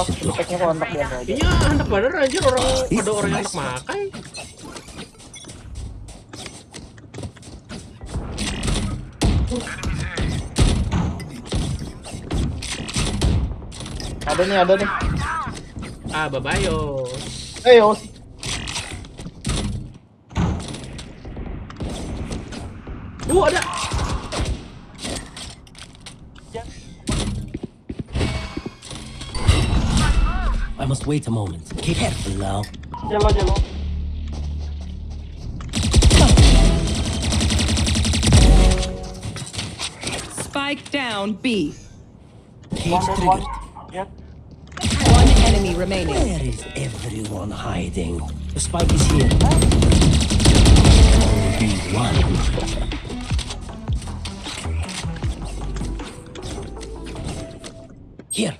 apa? Efeknya kontak biasa aja. Iya, anak bener aja orang ada orang yang anak makan. Ada nih, ada nih. Ah, babayo. Eh, oh. Uh, ada. I must wait a moment. Keep careful now. Jalo, jalo. Spike down B. Cage One, triggered. one. Yeah. One enemy remaining. Where is everyone hiding? The spike is here. Only one. Here.